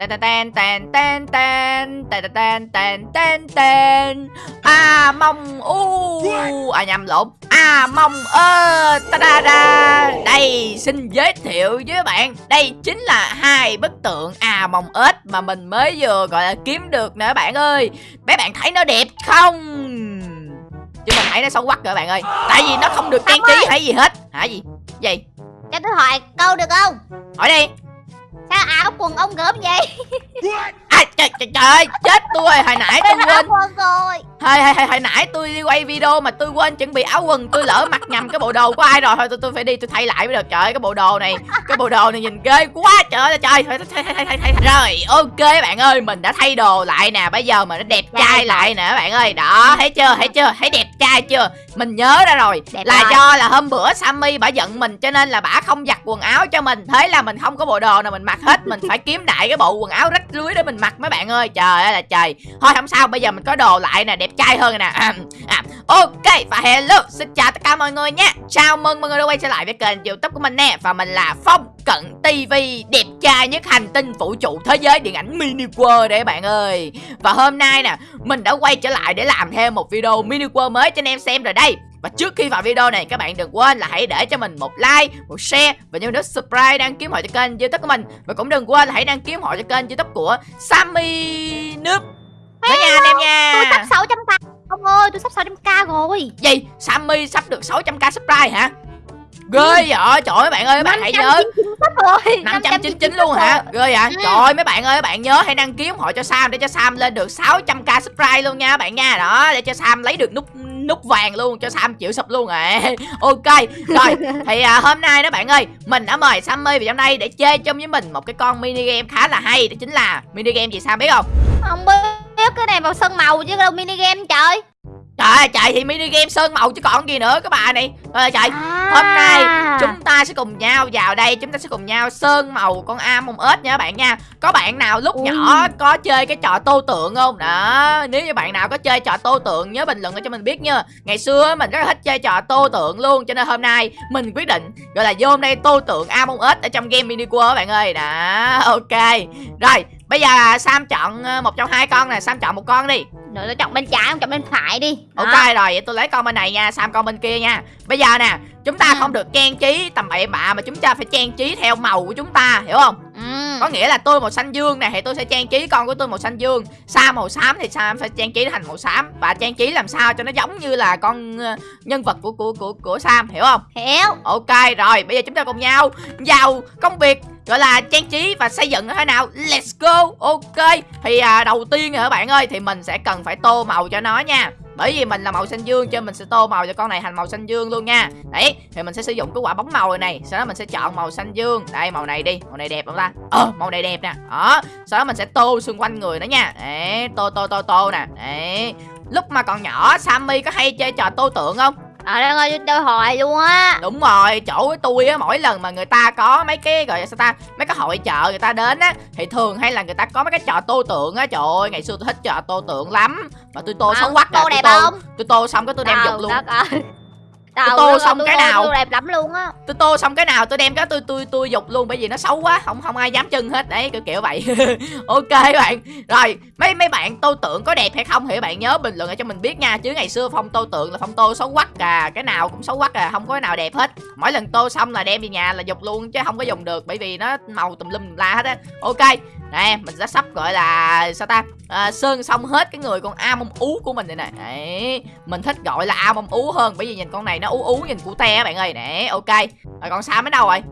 Tên tên tên tên tên tên tên tên tên tên a mong u à nhầm lộn a mong ơ ta da da đây xin giới thiệu với bạn đây chính là hai bức tượng a mong ếch mà mình mới vừa gọi là kiếm được nè bạn ơi mấy bạn thấy nó đẹp không chứ mình thấy nó xấu quắc rồi bạn ơi tại vì nó không được trang trí hay gì hết hả gì gì Cho tôi hỏi câu được không hỏi đi Sao áo quần ông gớm vậy. À, trời, trời, trời ơi chết tôi hồi nãy tôi quên. áo quần rồi Hồi, hồi, hồi, hồi nãy tôi đi quay video mà tôi quên chuẩn bị áo quần Tôi lỡ mặc nhầm cái bộ đồ của ai rồi. Thôi tôi, tôi phải đi tôi thay lại mới được. Trời ơi cái bộ đồ này Cái bộ đồ này nhìn ghê quá. Trời ơi trời Thôi thay, thay, thay, thay, thay. Rồi ok bạn ơi Mình đã thay đồ lại nè. Bây giờ mình đã đẹp trai lại nè bạn ơi. Đó thấy chưa thấy chưa thấy đẹp trai chưa? Mình nhớ ra rồi. Đẹp Là rồi. do là hôm bữa Sammy bả giận mình Cho nên là bả không giặt quần áo cho mình. Thế là mình không có bộ đồ nào mình mặc hết. Mình phải kiếm đại cái bộ quần áo rách rưới để mình mặc mấy bạn ơi. Trời ơi là trời. Thôi không sao bây giờ mình có đồ lại nè. Đẹp trai hơn nè. À, à, Ok và hello Xin chào tất cả mọi người nha. Chào mừng mọi người đã quay trở lại với kênh youtube của mình nè. Và mình là Phong Cận TV Đẹp trai nhất hành tinh vũ trụ thế giới điện ảnh mini world đấy bạn ơi. Và hôm nay nè Mình đã quay trở lại để làm thêm một video mini world mới cho anh em xem rồi đây. Và trước khi vào video này các bạn đừng quên là hãy để cho mình một like, một share và nhớ nút subscribe đăng ký họ cho kênh youtube của mình. Và cũng đừng quên là hãy đăng ký họ cho kênh youtube của Sammy Noob. Đó nha anh em nha rồi Gì? Sammy sắp được 600k subscribe hả? Ghê vậy, trời ơi mấy bạn ơi, mấy bạn hãy nhớ 599 sắp rồi 599 luôn hả? Ghê vậy? Ừ. Trời ơi mấy bạn ơi, mấy bạn nhớ hãy đăng ký ủng hộ cho Sam để cho Sam lên được 600k subscribe luôn nha bạn nha. Đó, để cho Sam lấy được nút nút vàng luôn cho Sam chịu sụp luôn à. Ok. Rồi, thì à, hôm nay đó bạn ơi, mình đã mời Sammy vào trong đây để chơi chung với mình một cái con mini game khá là hay, đó chính là mini game gì Sam biết không? Không biết cái này vào sân màu chứ đâu mini game trời Trời ơi, trời thì mini game sơn màu chứ còn gì nữa các bà này. Trời trời, à. Hôm nay chúng ta sẽ cùng nhau vào đây Chúng ta sẽ cùng nhau sơn màu con am mông ếch nha các bạn nha Có bạn nào lúc Ui. nhỏ có chơi cái trò tô tượng không? Đó Nếu như bạn nào có chơi trò tô tượng Nhớ bình luận cho mình biết nha Ngày xưa mình rất là thích chơi trò tô tượng luôn Cho nên hôm nay mình quyết định Gọi là vô hôm nay tô tượng am mông ếch Ở trong game mini world các bạn ơi Đó ok Rồi bây giờ Sam chọn ờ, một trong hai con nè Sam chọn một con đi Rồi tôi chọn bên trái không chọn bên phải đi. Ok rồi, vậy tôi lấy con bên này nha, Sam con bên kia nha. Bây giờ nè, chúng ta Ừ. không được trang trí tầm bậy bạ mà chúng ta phải trang trí theo màu của chúng ta, hiểu không? ừ. Có nghĩa là tôi màu xanh dương nè thì tôi sẽ trang trí con của tôi màu xanh dương. Sam màu xám thì Sam phải trang trí thành màu xám và trang trí làm sao cho nó giống như là con ờ, nhân vật của của của của Sam, hiểu không? Hiểu Ok rồi, bây giờ chúng ta cùng nhau vào công việc gọi là trang trí và xây dựng thế nào. Let's go. Ok. Thì à, đầu tiên các bạn ơi thì mình sẽ cần phải tô màu cho nó nha. Bởi vì mình là màu xanh dương cho nên mình sẽ tô màu cho con này thành màu xanh dương luôn nha. Đấy, thì mình sẽ sử dụng cái quả bóng màu này này, sau đó mình sẽ chọn màu xanh dương. Đây màu này đi, màu này đẹp không ta? Ờ, màu này đẹp nè. Đó, sau đó mình sẽ tô xung quanh người nó nha. Đấy, tô tô tô tô nè. Đấy. Lúc mà còn nhỏ Sammy có hay chơi trò tô tượng không? Trời đất ơi tôi hỏi luôn á Đúng rồi, chỗ của tôi á mỗi lần mà người ta có mấy cái gọi là sao ta, mấy cái hội chợ người ta đến á thì thường hay là người ta có mấy cái trò tô tượng á. Trời ơi, ngày xưa tôi thích trò tô tượng lắm. Mà tôi tô xấu quắc Tô tôi đẹp tô, không tôi tô xong cái tôi đem dục luôn. Tôi tô xong tôi cái tô- nào? tôi đẹp lắm luôn á Tôi tô xong cái nào tôi đem cái tôi tôi tôi dục luôn bởi vì nó xấu quá, không không ai dám chân hết. Đấy, kiểu kiểu vậy. ok bạn. Rồi, mấy mấy bạn tô tượng có đẹp hay không thì bạn nhớ bình luận ở cho mình biết nha. Chứ ngày xưa Phong tô tượng là Phong tô xấu quắc à, cái nào cũng xấu quắc à, không có cái nào đẹp hết. Mỗi lần tô xong là đem về nhà là dục luôn chứ không có dùng được bởi vì nó màu tùm lum la hết á. Ok. Nè, mình đã sắp gọi là sao ta? À, sơn xong hết cái người con A mông ú của mình này nè. Đấy, mình thích gọi là A mông ú hơn bởi vì nhìn con này nó ú ú nhìn cute các bạn ơi. Nè, ok. Rồi còn Sam ở đâu rồi?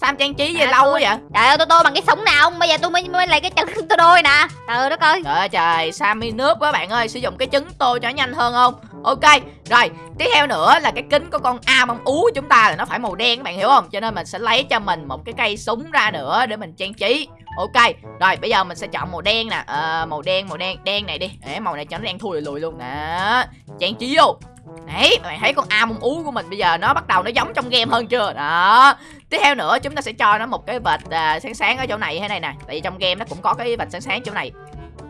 Sam trang trí gì À, lâu quá vậy? Trời ơi tôi tô bằng cái súng nào không Bây giờ tôi mới, mới lấy cái chân tôi đôi nè Trời đất ơi Trời ơi trời, Sammy nước quá bạn ơi, sử dụng cái trứng tô cho nhanh hơn không? Ok, rồi, tiếp theo nữa là cái kính của con A mong ú của chúng ta là nó phải màu đen các bạn hiểu không? Cho nên mình sẽ lấy cho mình một cái cây súng ra nữa để mình trang trí. Ok, rồi bây giờ mình sẽ chọn màu đen nè, à, màu đen, màu đen, đen này đi. Để màu này cho nó đen thui lùi luôn nè. Trang trí vô. Đấy, bạn thấy con A mông ú của mình bây giờ nó bắt đầu nó giống trong game hơn chưa? Đó. Tiếp theo nữa chúng ta sẽ cho nó một cái vệt à, sáng sáng ở chỗ này thế này nè. Tại vì trong game nó cũng có cái vệt sáng sáng chỗ này.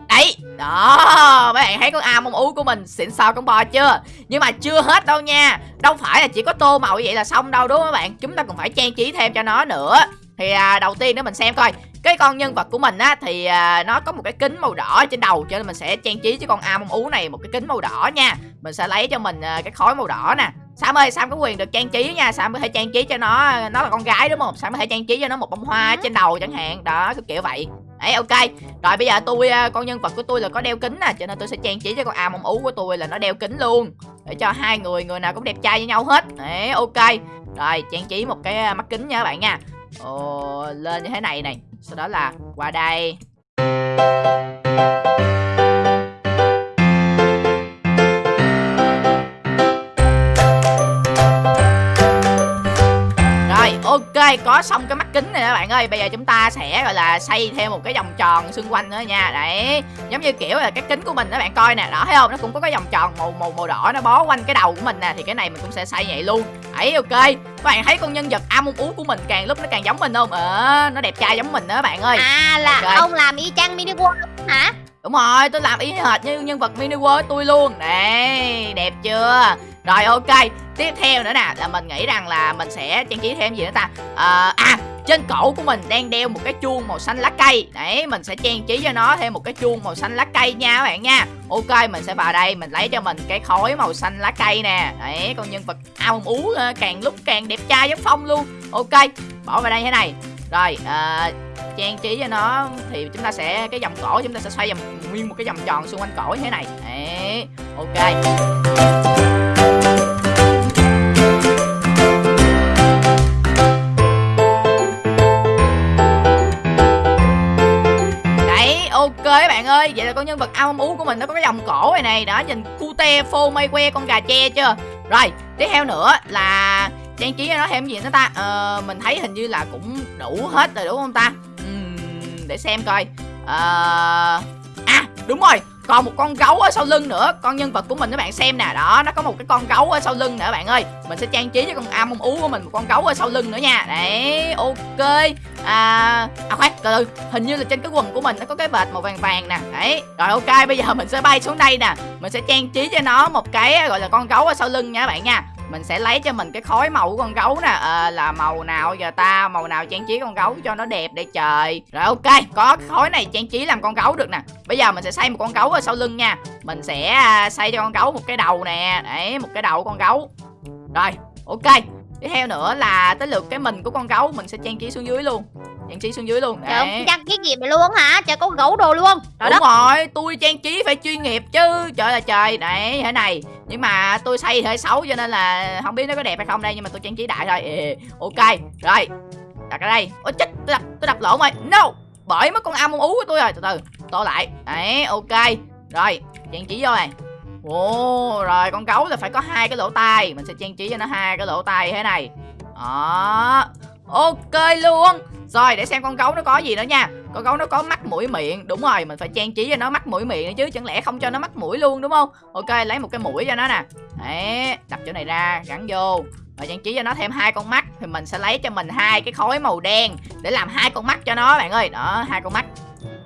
Đấy, đó, mấy bạn thấy con A mông ú của mình xịn sao con bò chưa? Nhưng mà chưa hết đâu nha. Đâu phải là chỉ có tô màu như vậy là xong đâu đúng không các bạn? Chúng ta còn phải trang trí thêm cho nó nữa. Thì à, đầu tiên nữa mình xem coi cái con nhân vật của mình á thì à, nó có một cái kính màu đỏ trên đầu cho nên mình sẽ trang trí cho con ao mông ú này một cái kính màu đỏ nha. Mình sẽ lấy cho mình à, cái khói màu đỏ nè. Sam ơi, Sam có quyền được trang trí nha. Sam có thể trang trí cho nó à, Nó là con gái đúng không? Sam có thể trang trí cho nó một bông hoa trên đầu chẳng hạn. Đó, cái kiểu vậy. Đấy, ok. Rồi bây giờ tôi, à, con nhân vật của tôi là có đeo kính nè Cho nên tôi sẽ trang trí cho con ao mông ú của tôi là nó đeo kính luôn. Để cho hai người, người nào cũng đẹp trai với nhau hết. Đấy, ok. Rồi, trang trí một cái à, mắt kính nha các bạn nha. Ồ, lên như thế này này. Sau đó là qua đây. Ok có xong cái mắt kính này các bạn ơi. Bây giờ chúng ta sẽ gọi là xây thêm một cái vòng tròn xung quanh nữa nha. Đấy. Giống như kiểu là cái kính của mình các bạn coi nè. Đó thấy không? Nó cũng có cái vòng tròn màu màu màu đỏ nó bó quanh cái đầu của mình nè. Thì cái này mình cũng sẽ xây vậy luôn. Đấy ok. Các bạn thấy con nhân vật Among Ú của mình càng lúc nó càng giống mình không? Ờ nó đẹp trai giống mình đó các bạn ơi. À là Ok. ông làm y chang mini world hả? Đúng rồi, tôi làm y hệt như nhân vật mini world tôi luôn. Đây, đẹp chưa rồi ok, tiếp theo nữa nè Là mình nghĩ rằng là mình sẽ trang trí thêm gì nữa ta? À, À, trên cổ của mình đang đeo một cái chuông màu xanh lá cây. Đấy, mình sẽ trang trí cho nó thêm một cái chuông màu xanh lá cây nha các bạn nha. Ok, mình sẽ vào đây, mình lấy cho mình cái khối màu xanh lá cây nè. Đấy, con nhân vật ao ú ờ, càng lúc càng đẹp trai giống phong luôn. Ok, bỏ vào đây thế này. Rồi, à, trang trí cho nó thì chúng ta sẽ cái vòng cổ chúng ta sẽ xoay vòng nguyên một cái vòng tròn xung quanh cổ như thế này. Đấy ok. Ơi vậy là con nhân vật ao ú của mình nó có cái vòng cổ này này đó nhìn cute phô mây que con gà tre chưa? Rồi tiếp theo nữa là trang trí cho nó thêm gì nữa ta? Ờ, mình thấy hình như là cũng đủ hết rồi đúng không ta? Ừm, để xem coi. Ờ, à đúng rồi còn một con gấu ở sau lưng nữa. Con nhân vật của mình các bạn, xem nè. Đó, nó có một cái con gấu ở sau lưng nữa bạn ơi. Mình sẽ trang trí cho con am ú của mình một con gấu ở sau lưng nữa nha. Đấy, ok. À à khoan, từ từ. Hình như là trên cái quần của mình nó có cái vệt màu vàng vàng nè. Đấy, rồi ok, bây giờ mình sẽ bay xuống đây nè. Mình sẽ trang trí cho nó một cái, gọi là, con gấu ở sau lưng nha các bạn nha mình sẽ lấy cho mình cái khối màu của con gấu nè. À, là màu nào giờ ta? Màu nào trang trí con gấu cho nó đẹp để trời. Rồi ok. Có cái khối này trang trí làm con gấu được nè. Bây giờ mình sẽ xây một con gấu ở sau lưng nha. Mình sẽ à, xây cho con gấu một cái đầu nè. Đấy một cái đầu con gấu. Rồi ok. Tiếp theo nữa là tới lượt cái mình của con gấu mình sẽ trang trí xuống dưới luôn trang trí xuống dưới luôn. Trời ông cái gì mà luôn hả? Trời có gấu đồ luôn. Trời Đúng đất. rồi, tôi trang trí phải chuyên nghiệp chứ. Trời là trời, đấy, thế này. Nhưng mà tôi xây hơi xấu cho nên là Không biết nó có đẹp hay không đây Nhưng mà tôi trang trí đại thôi. Ê, Ok, rồi. Đặt ở đây. Ôi chết, tôi đặt, tôi đặt lộn rồi. No, bởi mất con âm ú của tôi rồi. Từ từ, tô lại. Đấy, ok. Rồi, trang trí vô này. Ồ, rồi con gấu là phải có hai cái lỗ tai. Mình sẽ trang trí cho nó hai cái lỗ tai thế này. Đó. Ok luôn rồi, để xem con gấu nó có gì nữa nha. Con gấu nó có mắt, mũi, miệng. Đúng rồi, mình phải trang trí cho nó mắt, mũi, miệng nữa chứ. Chẳng lẽ không cho nó mắt, mũi luôn, đúng không? Ok, lấy một cái mũi cho nó nè. Đấy đặt chỗ này ra, gắn vô. Và trang trí cho nó thêm hai con mắt. Thì mình sẽ lấy cho mình hai cái khối màu đen Để làm hai con mắt cho nó, bạn ơi. Đó, hai con mắt.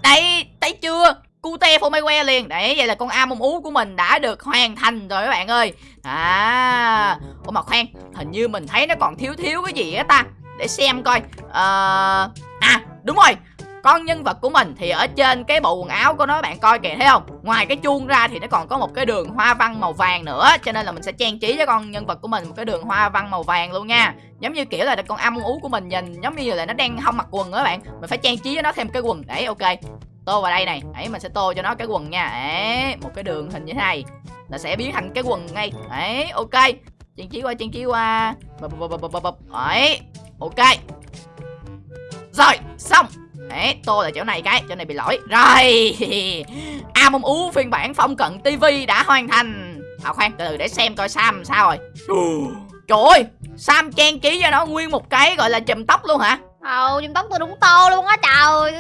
Đây, thấy chưa? Cute phô mai liền. Đấy, vậy là con A mông ú của mình đã được hoàn thành rồi các bạn ơi. À Ủa mà khoan, Hình như mình thấy nó còn thiếu thiếu cái gì á ta? Để xem coi. Ờ À đúng rồi. Con nhân vật của mình thì ở trên cái bộ quần áo của nó, bạn coi kìa, thấy không? Ngoài cái chuông ra thì nó còn có một cái đường hoa văn màu vàng nữa, cho nên là mình sẽ trang trí cho con nhân vật của mình một cái đường hoa văn màu vàng luôn nha. Giống như kiểu là con âm ú của mình nhìn giống như là nó đang không mặc quần đó bạn. Mình phải trang trí cho nó thêm cái quần. Đấy, ok. Tô vào đây này. Đấy, mình sẽ tô cho nó cái quần nha. Đấy, một cái đường hình như thế này. Là sẽ biến thành cái quần ngay. Đấy, ok. Trang trí qua, trang trí qua. Bập bập bập bập bập bập. Đấy ok. Rồi xong. Đấy, tô là chỗ này cái, chỗ này bị lỗi. Rồi. A mông ú phiên bản phong cận TV đã hoàn thành. À khoan, từ từ để xem coi Sam sao rồi. Trời ơi, Sam trang trí cho nó nguyên một cái gọi là chùm tóc luôn hả? Ồ, chùm tóc tôi đúng to luôn á trời.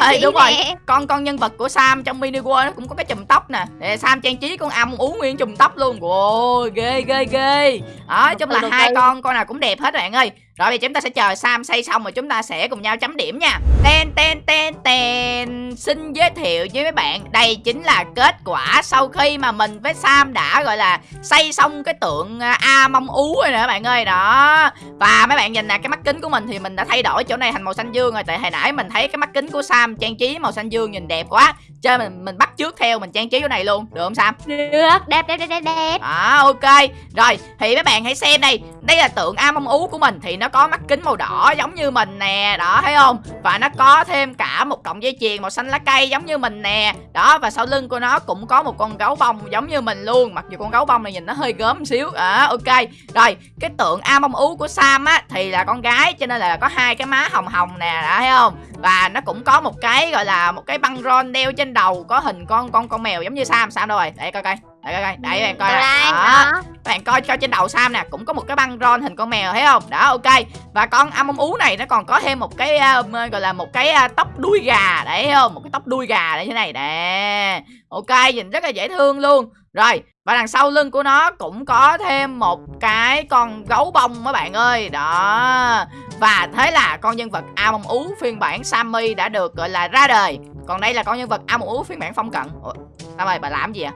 Ê, đúng rồi. Con con nhân vật của Sam trong mini world nó cũng có cái chùm tóc nè. Để Sam trang trí con A mông ú nguyên chùm tóc luôn. Ồ, ghê ghê ghê. Đó, chung là hai con, con nào cũng đẹp hết bạn ơi Rồi bây giờ chúng ta sẽ chờ Sam xây xong rồi chúng ta sẽ cùng nhau chấm điểm nha. Ten ten ten ten. Xin giới thiệu với mấy bạn đây chính là kết quả sau khi mà mình với Sam đã gọi là xây xong cái tượng à, A mông ú rồi nè các bạn ơi. Đó. Và mấy bạn nhìn nè cái mắt kính của mình thì mình đã thay đổi chỗ này thành màu xanh dương rồi. Tại hồi nãy mình thấy cái mắt kính của Sam trang trí màu xanh dương nhìn đẹp quá. Cho nên mình mình bắt trước theo mình trang trí chỗ này luôn. Được không Sam? Được đẹp đẹp đẹp đẹp đẹp. À ok. Rồi thì mấy bạn hãy xem đây đây là tượng A ông ú của mình Thì nó có mắt kính màu đỏ giống như mình nè Đó thấy không? Và nó có thêm cả một cọng dây chuyền màu xanh lá cây giống như mình nè Đó và sau lưng của nó cũng có một con gấu bông giống như mình luôn. Mặc dù con gấu bông này nhìn nó hơi gớm một xíu à, Ok. Rồi cái tượng A ông ú của Sam á Thì là con gái cho nên là có hai cái má hồng hồng nè Đó thấy không? Và nó cũng có một cái gọi là một cái băng rôn đeo trên đầu Có hình con con con mèo giống như Sam. Sam đâu rồi? Để coi coi. Để coi các bạn coi đây Đó. bạn coi cho trên đầu Sam nè cũng có một cái băng ron hình con mèo thấy không? Đó ok. Và con Among ú này nó còn có thêm một cái uh, gọi là một cái uh, tóc đuôi gà đấy không? Một cái tóc đuôi gà đấy thế này nè. Ok nhìn rất là dễ thương luôn. Rồi và đằng sau lưng của nó cũng có thêm một cái con gấu bông các bạn ơi. Đó. Và thế là con nhân vật Among ú phiên bản Sammy đã được gọi là ra đời. Còn đây là con nhân vật Among ú phiên bản phong cận. Ủa, sao ơi bà làm gì ạ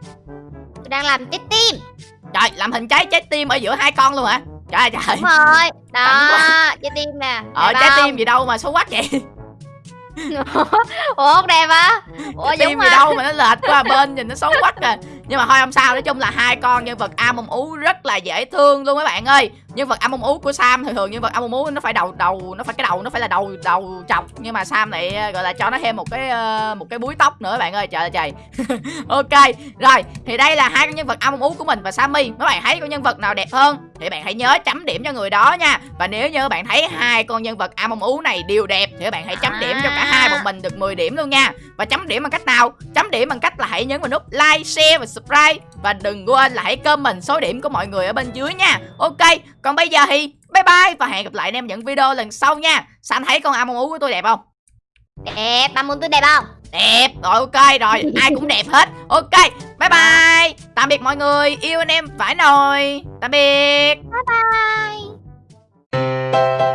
tôi đang làm trái tim Trời, làm hình trái trái tim ở giữa hai con luôn hả? Trời ơi trời. đúng rồi đó trái tim nè Ờ, trái tim gì đâu mà xấu quá vậy? ủa không đẹp á ủa Trái tim gì đâu mà nó lệch qua bên nhìn nó xấu quá à. Nhưng mà thôi không sao, nói chung là hai con nhân vật Among ú rất là dễ thương luôn mấy bạn ơi. Nhân vật Among ú của Sam thường thường nhân vật Among ú nó phải đầu đầu nó phải cái đầu nó phải là đầu đầu chọc nhưng mà Sam này ờ, gọi là cho nó thêm một cái ờ, một cái búi tóc nữa bạn ơi. Trời ơi trời. ok. Rồi, thì đây là hai con nhân vật Among ú của mình và Sammy. Mấy bạn thấy con nhân vật nào đẹp hơn thì bạn hãy nhớ chấm điểm cho người đó nha. Và nếu như bạn thấy hai con nhân vật Among ú này đều đẹp thì bạn hãy chấm điểm cho cả hai bọn mình được 10 điểm luôn nha. Và chấm điểm bằng cách nào? Chấm điểm bằng cách là hãy nhấn vào nút like, share và subscribe và đừng quên là hãy comment số điểm của mọi người ở bên dưới nha. Ok, còn bây giờ thì bye bye và hẹn gặp lại anh em những video lần sau nha. Sao anh thấy con Among ú của tôi đẹp không? đẹp ba muốn tôi đẹp không Đẹp, rồi ok rồi, ai cũng đẹp hết. Ok, bye bye. Tạm biệt mọi người, yêu anh em phải nồi. Tạm biệt. bye